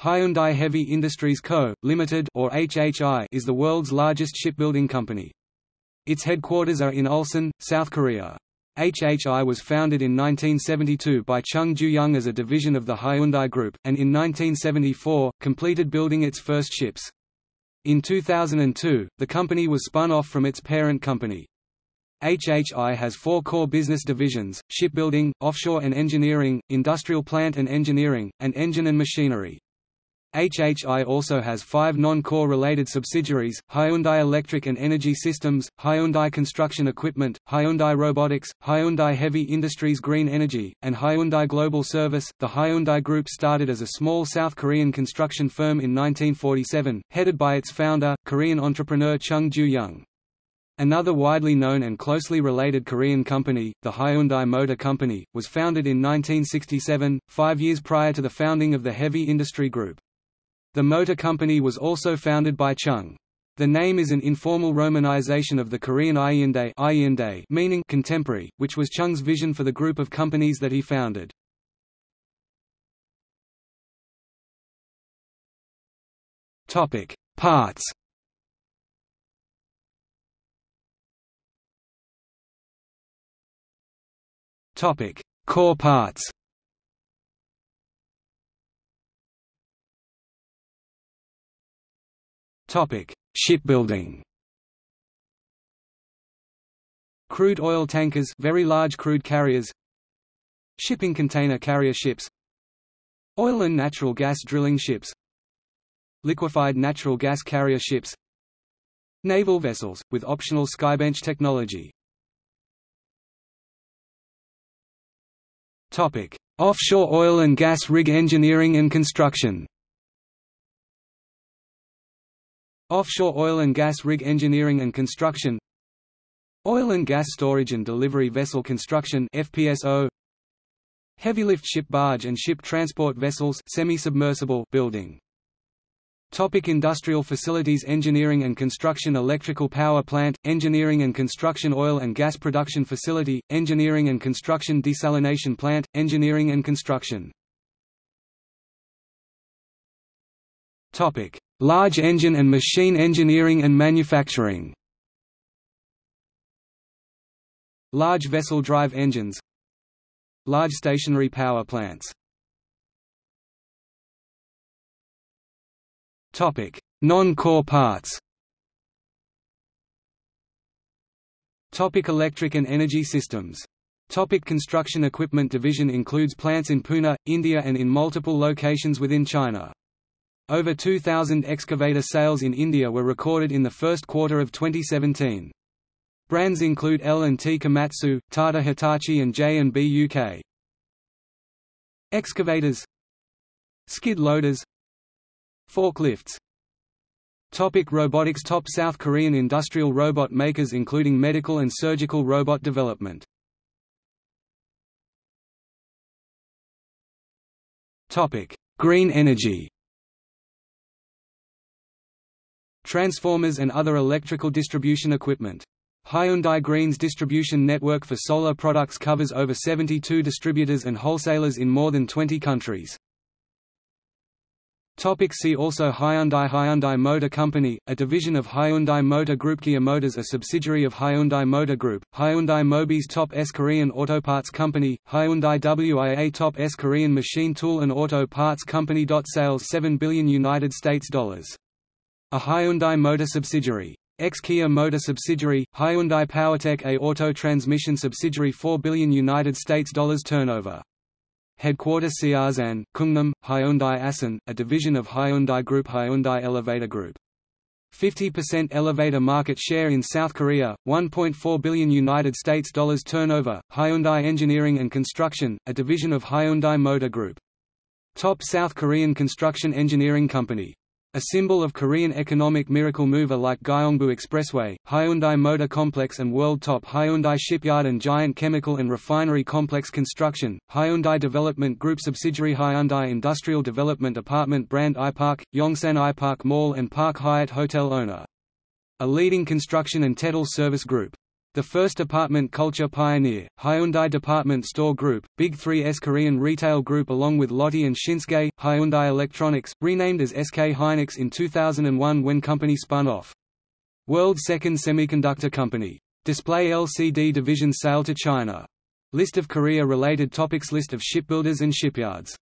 Hyundai Heavy Industries Co., Limited or HHI is the world's largest shipbuilding company. Its headquarters are in Ulsan, South Korea. HHI was founded in 1972 by Chung Ju-young as a division of the Hyundai Group, and in 1974, completed building its first ships. In 2002, the company was spun off from its parent company. HHI has four core business divisions, shipbuilding, offshore and engineering, industrial plant and engineering, and engine and machinery. HHI also has five non-core related subsidiaries, Hyundai Electric and Energy Systems, Hyundai Construction Equipment, Hyundai Robotics, Hyundai Heavy Industries Green Energy, and Hyundai Global Service. The Hyundai Group started as a small South Korean construction firm in 1947, headed by its founder, Korean entrepreneur Chung Ju-young. Another widely known and closely related Korean company, the Hyundai Motor Company, was founded in 1967, five years prior to the founding of the Heavy Industry Group. The motor company was also founded by Chung. The name is an informal romanization of the Korean Hyundai meaning contemporary, which was Chung's vision for the group of companies that he founded. Topic: Parts. Topic: Core parts. Topic: Shipbuilding. Crude oil tankers, very large crude carriers. Shipping container carrier ships. Oil and natural gas drilling ships. Liquefied natural gas carrier ships. Naval vessels with optional skybench technology. Topic: Offshore oil and gas rig engineering and construction. Offshore oil and gas rig engineering and construction. Oil and gas storage and delivery vessel construction FPSO Heavy lift ship barge and ship transport vessels semi-submersible building. Topic industrial facilities Engineering and construction Electrical power plant, engineering and construction Oil and gas production facility, engineering and construction Desalination plant, engineering and construction. Topic Large engine and machine engineering and manufacturing. Large vessel drive engines. Large stationary power plants. Non-core parts. Topic. Electric and energy systems. Topic. Construction equipment division includes plants in Pune, India and in multiple locations within China. Over 2,000 excavator sales in India were recorded in the first quarter of 2017. Brands include L&T Komatsu, Tata Hitachi and JCB UK. Excavators. Skid loaders. Forklifts. Topic robotics Top South Korean industrial robot makers including medical and surgical robot development. Topic. Green energy Transformers and other electrical distribution equipment. Hyundai Green's distribution network for solar products covers over 72 distributors and wholesalers in more than 20 countries. Topic see also Hyundai Hyundai Motor Company, a division of Hyundai Motor Group Kia Motors a subsidiary of Hyundai Motor Group, Hyundai Mobis Top S Korean Auto Parts Company, Hyundai WIA Top S Korean Machine Tool and Auto Parts Company. Sales 7 billion United States dollars a Hyundai Motor subsidiary. Ex-Kia Motor subsidiary, Hyundai PowerTech A Auto Transmission subsidiary 4 billion United States dollars turnover. Headquarters Seosan, Chungnam, Hyundai Asan, a division of Hyundai Group Hyundai Elevator Group. 50% elevator market share in South Korea, 1.4 billion United States dollars turnover. Hyundai Engineering and Construction, a division of Hyundai Motor Group. Top South Korean construction engineering company. A symbol of Korean economic miracle mover like Gyeongbu Expressway, Hyundai Motor Complex and World Top Hyundai Shipyard and Giant Chemical and Refinery Complex Construction, Hyundai Development Group subsidiary Hyundai Industrial Development Apartment brand iPark, Yongsan iPark Mall and Park Hyatt Hotel owner. A leading construction and Tettle service group. The first department culture pioneer, Hyundai Department Store Group, Big 3's Korean retail group along with Lotte and Shinsegae, Hyundai Electronics, renamed as SK Hynix in 2001 when company spun off. World's second semiconductor company. Display LCD division sale to China. List of Korea-related topics List of shipbuilders and shipyards